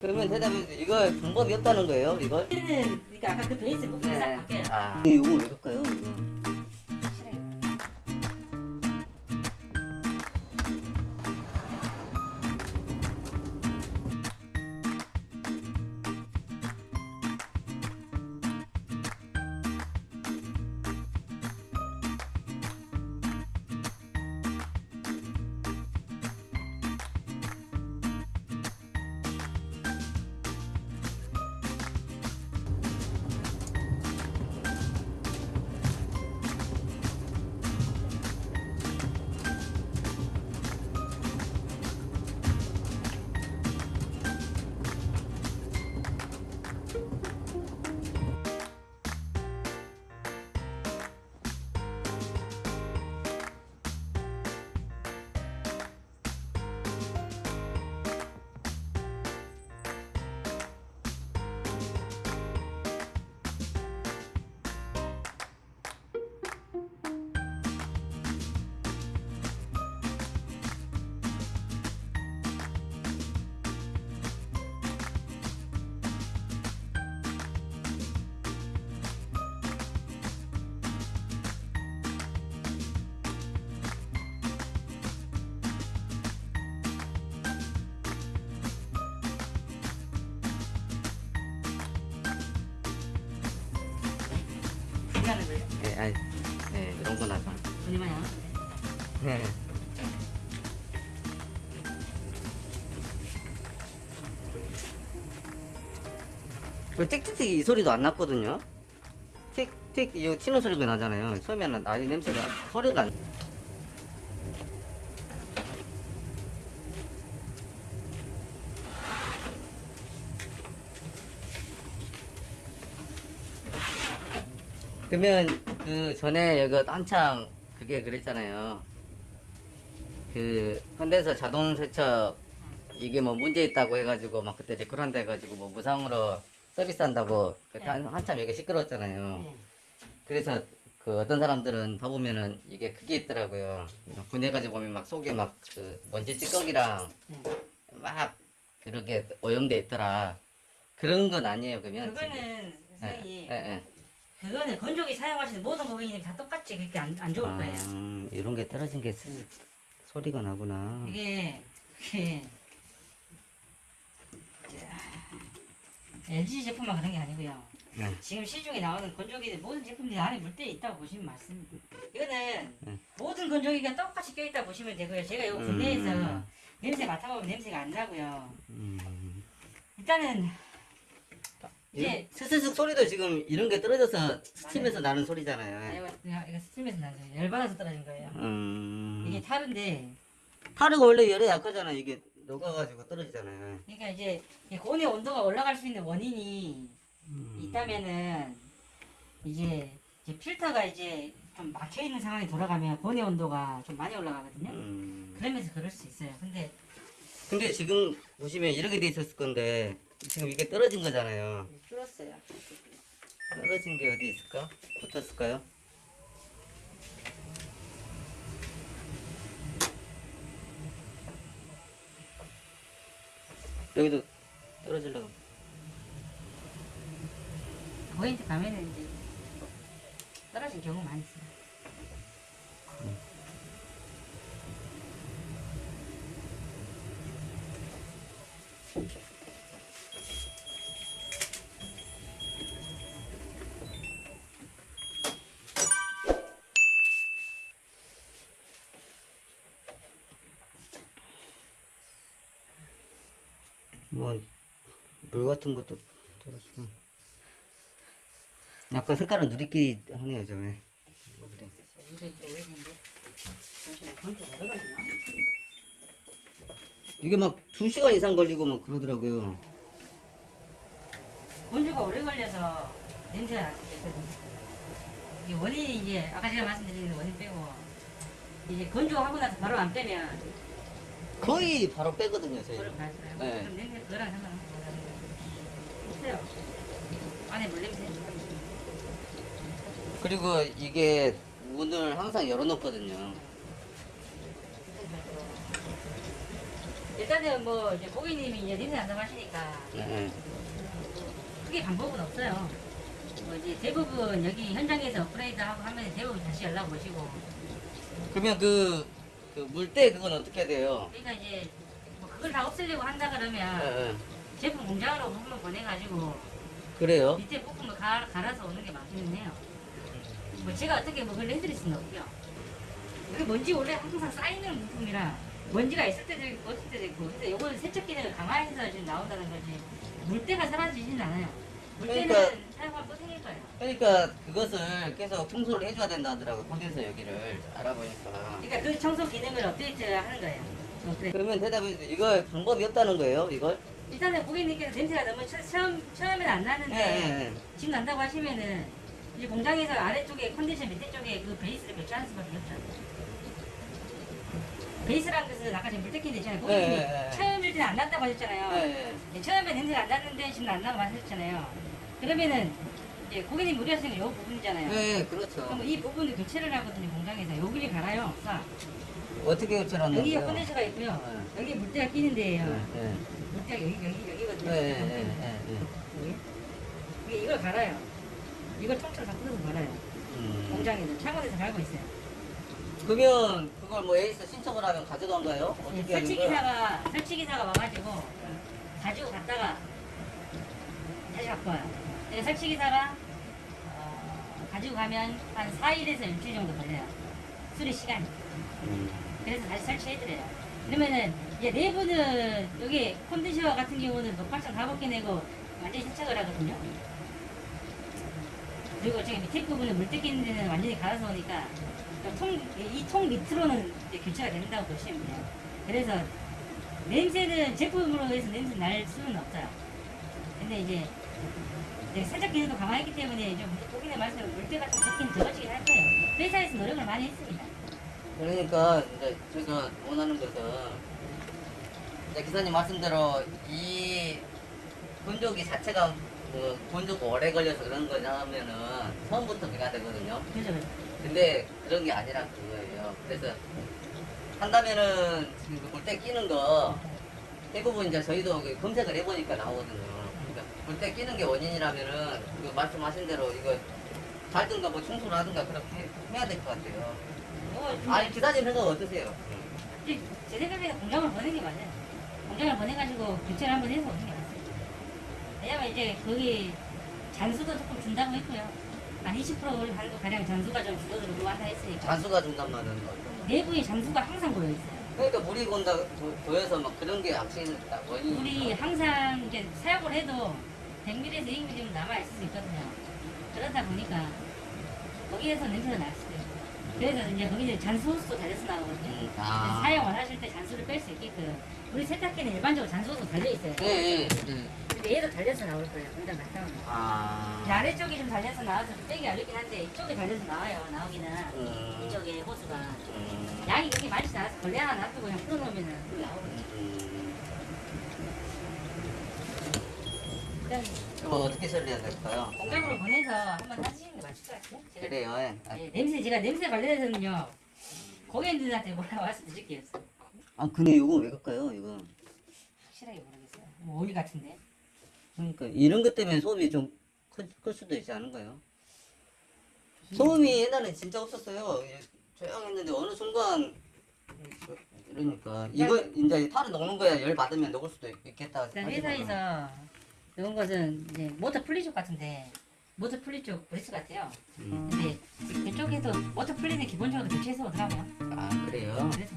그러면 대답이 이거 방법이 없다는 거예요, 이걸? 얘는 그러니까 아까 그 베이스 싹 바뀌어요. 아. 이거 왜 그럴까요? 아니, 네, 이런 건 하죠. 얼마야? 네. 그 틱틱틱 이 소리도 안 났거든요. 틱틱 이 튀는 소리가 나잖아요. 처음에는 아이 냄새가 소리가 안. 그러면 그 전에 여기 한창 그게 그랬잖아요. 그 현대에서 자동 세척 이게 뭐 문제 있다고 해가지고 막 그때 댓글 한다 해가지고 뭐 무상으로 서비스한다고 그때 한, 한참 여기 시끄러웠잖아요. 네. 그래서 그 어떤 사람들은 봐보면은 이게 그게 있더라고요. 분해가지고 보면 막 속에 막 그 먼지 찌꺼기랑 네. 막 그렇게 오염돼 있더라. 그런 건 아니에요, 그러면? 그거는 예, 선생님 예, 예. 그거는 건조기 사용하시는 모든 고객님이 다 똑같이 그렇게 안, 안 좋을 거예요. 아, 이런 게 떨어진 게 스- 소리가 나구나. 이게 그게 LG 제품만 그런 게 아니고요. 네. 지금 시중에 나오는 건조기들 모든 제품들이 안에 물때 있다고 보시면 맞습니다. 이거는 네. 모든 건조기가 똑같이 껴있다 보시면 되고요. 제가 이거 음. 국내에서 냄새 맡아보면 냄새가 안 나고요. 음. 일단은 이게 이제 스스슥 소리도 지금 이런 게 떨어져서 스팀에서 나는 소리잖아요. 이거, 이거, 이거 스팀에서 나서 열받아서 떨어진 거예요. 음. 이게 탈인데 하루가 원래 열에 약하잖아. 이게 녹아가지고 떨어지잖아요. 그러니까 이제 이 고온의 온도가 올라갈 수 있는 원인이 음. 있다면은 이제, 이제 필터가 이제 좀 막혀 있는 상황이 돌아가면 고온의 온도가 좀 많이 올라가거든요. 음. 그러면서 그럴 수 있어요. 근데 근데 지금 보시면 이렇게 돼 있었을 건데 지금 이게 떨어진 거잖아요. 줄었어요. 떨어진 게 어디 있을까? 붙었을까요? 여기도 떨어지려고. 포인트 가면은 이제 떨어진 경우 많이 있어요. 뭐, 물 같은 것도 떨어지고. 약간 색깔은 누리끼리 하네요, 저에. 이게 막 2시간 이상 걸리고 막 그러더라고요. 건조가 오래 걸려서 냄새가 나거든요. 이게 원인이 이제 아까 제가 말씀드린 원인 빼고 이제 건조하고 나서 바로 안 빼면 거의 바로 빼거든요, 저희. 네. 그럼. 안에 물 냄새. 그리고 이게 문을 항상 열어놓거든요. 일단은 뭐 이제 고객님이 이제 냄새 난다고 하시니까 네. 크게 방법은 없어요. 뭐 이제 대부분 여기 현장에서 업그레이드하고 하면 대부분 다시 연락 오시고 그러면 그, 그 물때 그건 어떻게 돼요? 그러니까 이제 뭐 그걸 다 없애려고 한다 네, 그러면 네. 제품 공장으로 부품을 보내가지고 그래요? 밑에 부품을 가, 갈아서 오는 게 맞기는 해요. 뭐 제가 어떻게 뭐 그걸 해드릴 수는 없고요. 여기 먼지 원래 항상 쌓이는 부품이라 먼지가 있을 때도 있고 없을 때도 있고 그래서 이거는 세척 기능을 강화해서 지금 나온다는 거지 물때가 사라지진 않아요. 그러니까-. 그러니까 그것을 계속 청소를 해줘야 된다 하더라고요. 콘덴서 여기를 알아보니까. 그러니까 그 청소 기능을 업데이트 하는 거예요. 업데이트. 그러면 대답이 이거 방법이 없다는 거예요, 이걸? 일단은 고객님께서 냄새가 너무 처, 처음, 처음엔 안 나는데 네. 지금 난다고 하시면은 이제 공장에서 아래쪽에 컨디션 밑에 쪽에 그 베이스를 교체하는 수밖에 없죠. 베이스라는 것은 아까 지금 물때끼는 있잖아요. 고객님이 네, 네, 네. 처음일 때는 안 난다고 하셨잖아요. 네. 네, 처음에 냄새가 안 났는데 지금 난다고 하셨잖아요. 그러면은 이제 고객님 우려하시는 건이 부분이잖아요. 네, 그렇죠. 그럼 이 부분을 교체를 하거든요 공장에서 여기를 갈아요. 자, 어떻게 교체하는 여기가 거예요? 컨덴서가 있고요. 네. 여기 물때가 끼는 데예요. 네, 네. 물때가 여기 여기 여기거든요. 네, 네, 네, 네. 여기. 이게 이걸 갈아요. 이걸 통째로 다 뜯어서 갈아요. 음. 공장에서 창원에서 갈고 있어요. 그러면 그걸 뭐 에이스 신청을 하면 가져간가요? 예, 어떻게 하는? 설치기사가 설치기사가 와가지고 가지고 갔다가 갖고 와요. 예, 설치기사가 어, 가지고 가면 한 4일에서 일주일 정도 걸려요. 수리 시간이. 음. 그래서 다시 설치해드려요. 그러면은 이제 내부는 여기 컨디셔 같은 경우는 녹박창 가볍게 내고 완전히 세척을 하거든요. 그리고 저기 밑에 부분은 물 뜯기는 데는 완전히 갈아서 오니까 이 통 밑으로는 이제 교체가 된다고 보시면 돼요. 그래서 냄새는 제품으로 해서 냄새 날 수는 없어요. 근데 이제, 이제 세척 기능도 강화했기 때문에 좀 고객님 말씀대로 물때가 좀 적긴 적어지긴 할 거예요. 회사에서 노력을 많이 했습니다. 그러니까 이제 제가 원하는 것은 이제 기사님 말씀대로 이 건조기 자체가 뭐 건조가 오래 걸려서 그런 거냐 하면은 처음부터 그래야 되거든요. 그죠, 그죠. 근데 그런 게 아니라 그거예요. 그래서 한다면은 지금 그 물때 끼는 거 대부분 이제 저희도 그 검색을 해보니까 나오거든요. 물때 끼는 게 원인이라면은 그 말씀하신 대로 이거 갈든가 뭐 청소를 하든가 그렇게 해야 될 것 같아요. 뭐, 아니 기사님 생각 어떠세요? 제 생각에는 공장을 보내는 게 맞아요. 공장을 보내가지고 교체를 한번 해서 오는 게 맞습니다. 왜냐면 이제 거기 잔수도 조금 준다고 했고요. 한 20% 정도 가량 잔수가 좀 줄어들고 한다 했으니까. 잔수가 준단 말은 뭐. 내부에 잔수가 항상 고여 있어요. 그러니까 물이 건다 보여서 막 그런 게 악신 원인이 물이 항상 이제 사용을 해도 100ml에서 200ml 남아있을 수 있거든요. 그러다 보니까 거기에서 냄새가 날 수도 있고. 그래서 이제 거기는 잔수 호스도 달려서 나오거든요. 음, 아. 사용을 하실 때 잔수를 뺄 수 있게끔 우리 세탁기는 일반적으로 잔수 호스 달려있어요. 예, 예. 예. 근데 얘도 달려서 나올 거예요. 공장 갔다 오면. 아. 이 아래쪽이 좀 달려서 나와서 빼기 어렵긴 한데 이쪽이 달려서 나와요. 나오기는. 음. 이쪽에 호수가. 음. 양이 그렇게 많지 않아서 걸레 하나 놔두고 그냥 풀어놓으면 나오거든요. 음. 이거 어떻게 처리해야 될까요? 공장으로 보내서 한번 하시는 게 맞을 것 같아요. 제가 그래요. 예. 아, 예, 냄새 제가 냄새 관련해서는요 고객님들한테 뭐라고 말씀드릴 게 없어요. 아 근데 이거 왜 갈까요? 이거. 확실하게 모르겠어요. 뭐 오일 같은데. 그러니까 이런 것 때문에 소음이 좀 클 수도 있지 않은가요? 소음이 옛날에 진짜 없었어요. 예, 조용했는데 어느 순간 이러니까 이거 이제 탈을 녹는 거야 열 받으면 녹을 수도 있- 있겠다. 회사에서 이런 것은 이제 모터 플리 쪽 같은데 모터 플리 쪽 브레스 같아요. 음. 근데 그쪽에도 모터 플리는 기본적으로 교체해서 오더라고요. 아 그래요? 그래서.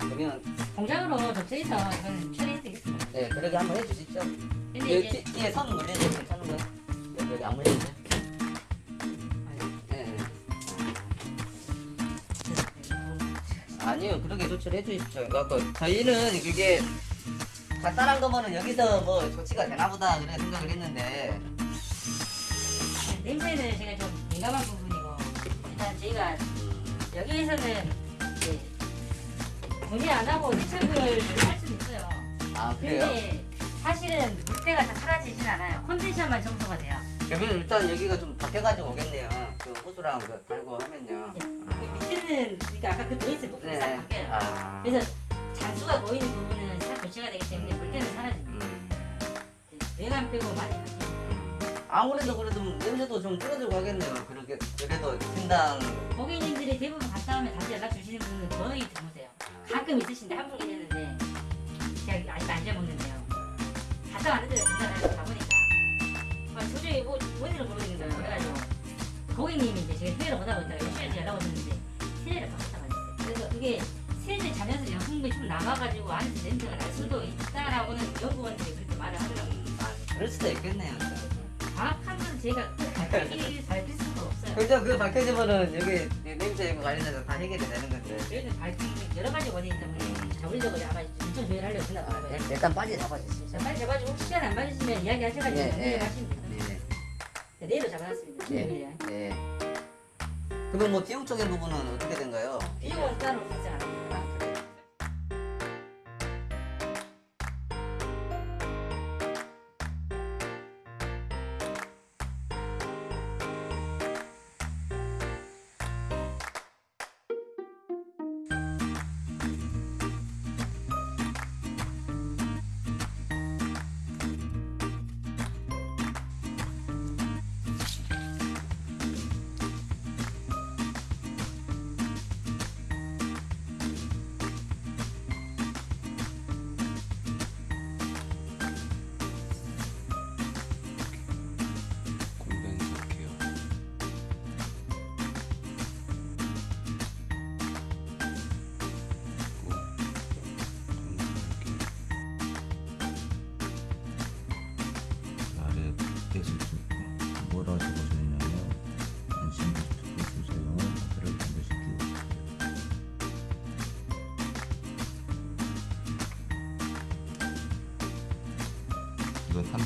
그러면 공장으로 접수해서 이건 처리해 드리겠습니다. 네 그렇게 한번 해주시죠. 근데 여기 이제 뒤- 뒤에 선 물려도 괜찮은 거예요? 여기, 여기 안 물려도 돼? 네, 네. 아니요 그렇게 조치를 해주십시오. 그래갖고 저희는 이게 간단한 거면은 여기서 뭐 조치가 되나 보다 그래 생각을 했는데 냄새는 제가 좀 민감한 부분이고 일단 저희가 여기에서는 이제 문의 안 하고 세척을 할 수는 있어요. 아 그래요? 근데 사실은 물때가 다 사라지진 않아요. 컨디션만 청소가 돼요. 그러면 일단 여기가 좀 바뀌어가지고 오겠네요. 그 호수랑 그 달고 하면요. 그 밑에는 그러니까 아까 그 베이스 부분이 싹 네. 바뀌어요. 아. 그래서 잔수가 보이는 부분은 다 교체가 되기 때문에 물때는 사라집니다. 음. 외관 빼고 많이 바뀌어요. 아무래도 그래도 냄새도 좀 줄어들고 하겠네요. 그렇게 그래도 팀당 고객님들이 대부분 갔다 오면 다시 연락 주시는 분은 거의 드무세요. 가끔 있으신데 한 분 계셨는데 제가 아직 안 잊어먹는데요. 갔다 왔는데 전화를 가보니까 아, 도저히 뭐 뭔지를 모르겠는 거예요. 그래가지고 고객님이 이제 제가 세례를 못하고 있다가 일주일째 연락 오셨는데 세례를 바꿨다고 하셨어요. 그래서 그게 세제 자면서 영성분이 좀 남아가지고 안에서 냄새가 날 수도 있다라고는 연구원들이 그렇게 말을 하더라고요. 아, 그럴 수도 있겠네요. 정확한 건 제가 밝힐 밝힐 수가 없어요. 그죠? 그 밝혀지면은 여기 냄새 이거 관련해서 다 해결이 되는 건데. 저희는 밝힌 여러 가지 원인이 때문에 자물적으로 아마 인천 조회하려고 생각하는 거예요. 일단 빨리 잡아주시죠. 자, 빨리 잡아주고 혹시 시간 안 맞으시면 이야기 하셔가지고 예, 네, 예. 하시면 됩니다. 네. 네, 내일로 잡아놨습니다. 네. 네. 네. 그러면 뭐 비용 적인 부분은 어떻게 된가요? 비용은 따로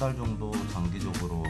한 달 정도 장기적으로